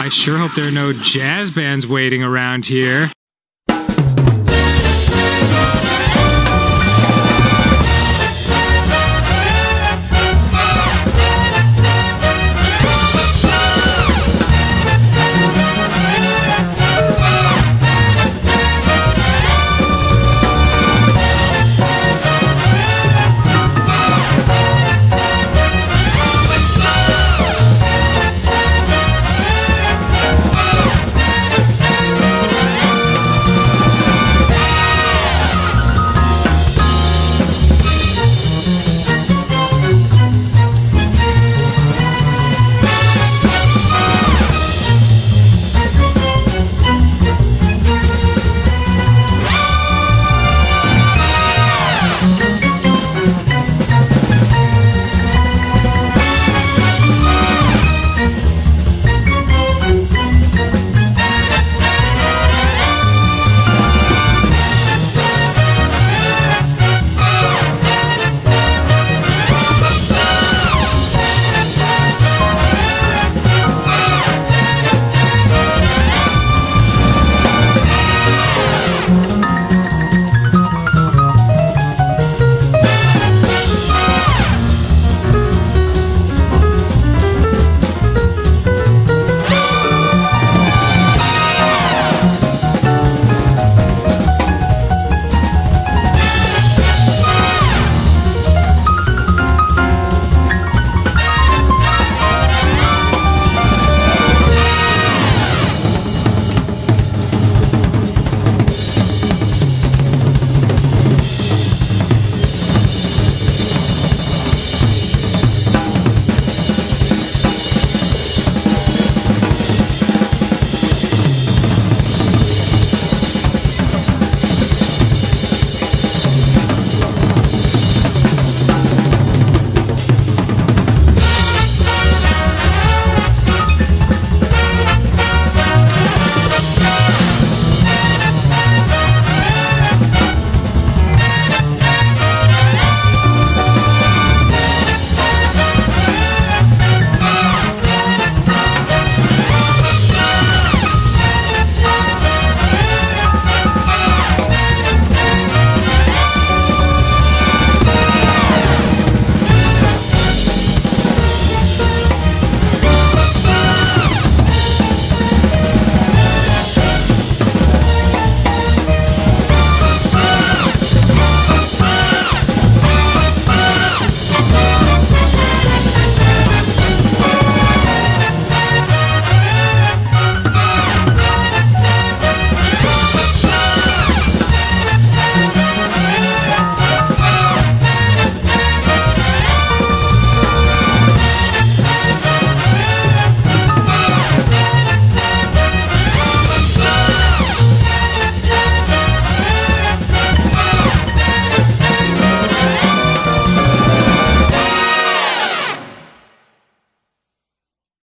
I sure hope there are no jazz bands waiting around here.